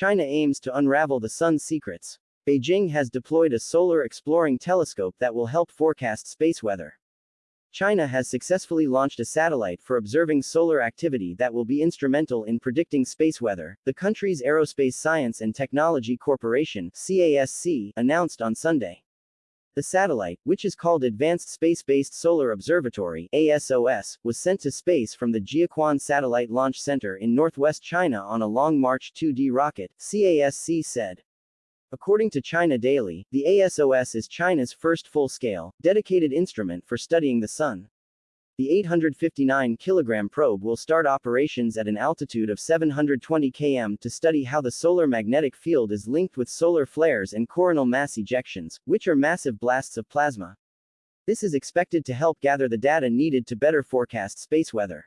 China aims to unravel the sun's secrets. Beijing has deployed a solar exploring telescope that will help forecast space weather. China has successfully launched a satellite for observing solar activity that will be instrumental in predicting space weather, the country's Aerospace Science and Technology Corporation CASC, announced on Sunday. The satellite, which is called Advanced Space-Based Solar Observatory ASOS, was sent to space from the Jiuquan Satellite Launch Center in northwest China on a Long March 2D rocket, CASC said. According to China Daily, the ASOS is China's first full-scale, dedicated instrument for studying the Sun. The 859 kilogram probe will start operations at an altitude of 720 km to study how the solar magnetic field is linked with solar flares and coronal mass ejections, which are massive blasts of plasma. This is expected to help gather the data needed to better forecast space weather.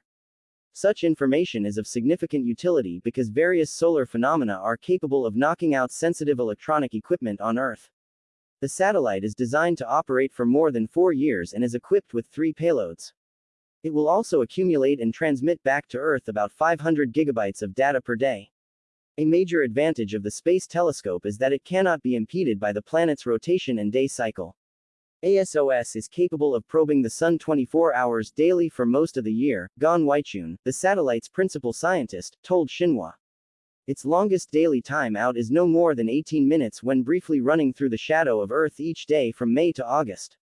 Such information is of significant utility because various solar phenomena are capable of knocking out sensitive electronic equipment on Earth. The satellite is designed to operate for more than four years and is equipped with three payloads. It will also accumulate and transmit back to Earth about 500 gigabytes of data per day. A major advantage of the Space Telescope is that it cannot be impeded by the planet's rotation and day cycle. ASOS is capable of probing the Sun 24 hours daily for most of the year, Gan Weiqun, the satellite's principal scientist, told Xinhua. Its longest daily time out is no more than 18 minutes when briefly running through the shadow of Earth each day from May to August.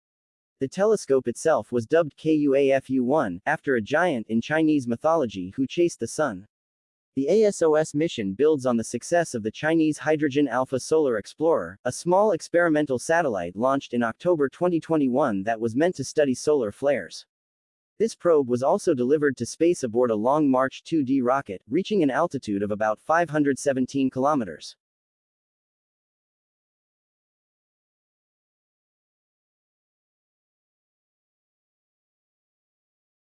The telescope itself was dubbed KUAFU-1, after a giant in Chinese mythology who chased the sun. The ASOS mission builds on the success of the Chinese Hydrogen Alpha Solar Explorer, a small experimental satellite launched in October 2021 that was meant to study solar flares. This probe was also delivered to space aboard a Long March 2D rocket, reaching an altitude of about 517 kilometers.